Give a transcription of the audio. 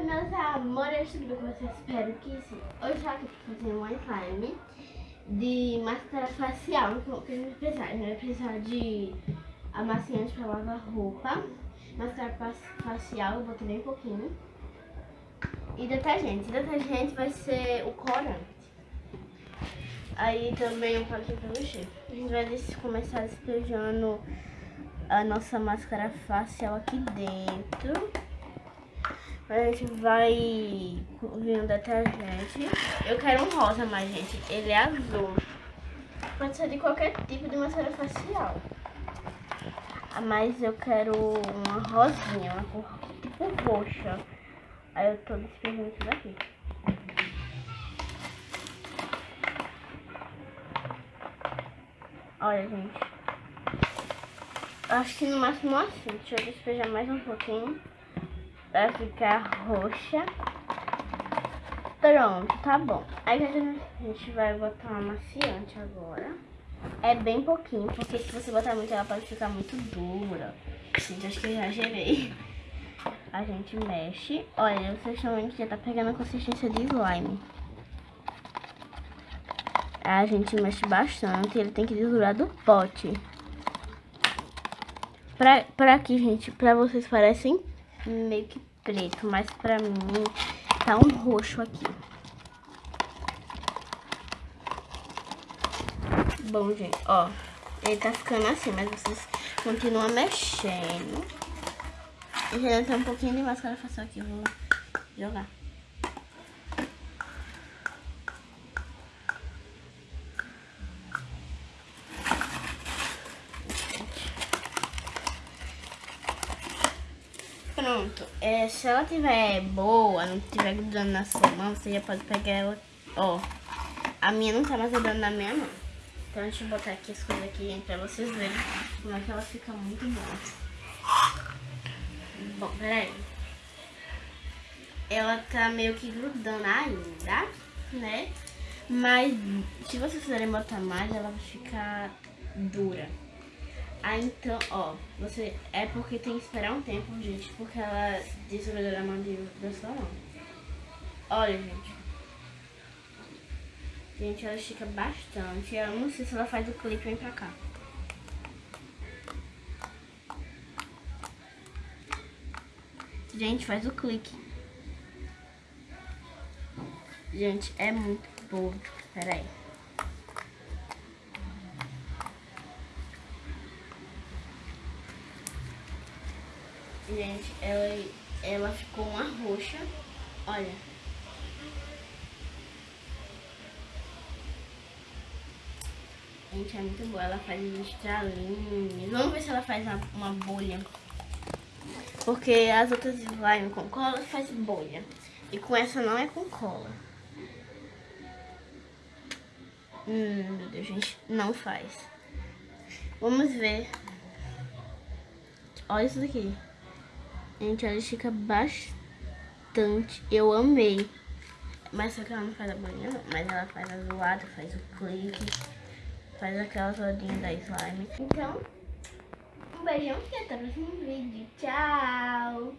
Oi meus amores, tudo bem com vocês? Espero que sim. Hoje eu tô aqui pra fazer um slime de máscara facial. Que vai precisar? Vai precisar de amaciante pra lavar roupa, máscara facial, eu botei bem pouquinho. E detergente. Detergente vai ser o corante. Aí também um pouquinho pra mexer. A gente vai começar despejando a nossa máscara facial aqui dentro. A gente vai vir um detergente. Eu quero um rosa, mas, gente, ele é azul. Pode ser de qualquer tipo de máscara facial. Mas eu quero uma rosinha, uma cor tipo roxa. Aí eu tô despejando isso daqui. Olha, gente. Acho que no máximo assim. Deixa eu despejar mais um pouquinho vai ficar roxa. Pronto, tá bom. Aí a gente vai botar uma maciante agora. É bem pouquinho, porque se você botar muito ela pode ficar muito dura. Gente, acho que já gerei. A gente mexe. Olha, vocês estão vendo que já tá pegando a consistência de slime. A gente mexe bastante, ele tem que desdurar do pote. Pra, pra aqui, gente, pra vocês parecem meio que preto, mas pra mim tá um roxo aqui. Bom, gente, ó, ele tá ficando assim, mas vocês continuam mexendo. E já tem um pouquinho de máscara facial aqui, vou jogar. Pronto. É, se ela tiver boa, não tiver grudando na sua mão, você já pode pegar ela. Ó, a minha não tá mais grudando na minha mão. Então deixa eu botar aqui as coisas aqui gente, pra vocês verem como é que ela fica muito boa. Bom, peraí. Ela tá meio que grudando ainda, né? Mas se vocês quiserem botar mais, ela vai ficar dura. Ah, então, ó, você. É porque tem que esperar um tempo, gente, porque ela desgrudou a mandíbula da sua mão. Olha, gente. Gente, ela estica bastante. Eu não sei se ela faz o clipe vem pra cá. Gente, faz o clique. Gente, é muito boa. Pera aí. Gente, ela, ela ficou uma roxa. Olha. Gente, é muito boa. Ela faz estralinhos. Vamos ver se ela faz uma, uma bolha. Porque as outras slime com cola faz bolha. E com essa não é com cola. Hum, meu Deus, gente, não faz. Vamos ver. Olha isso daqui. Gente, ela estica bastante. Eu amei. Mas só que ela não faz a bolinha, não. Mas ela faz a zoada, faz o clique, faz aquela rodinha da slime. Então, um beijão e até o próximo vídeo. Tchau!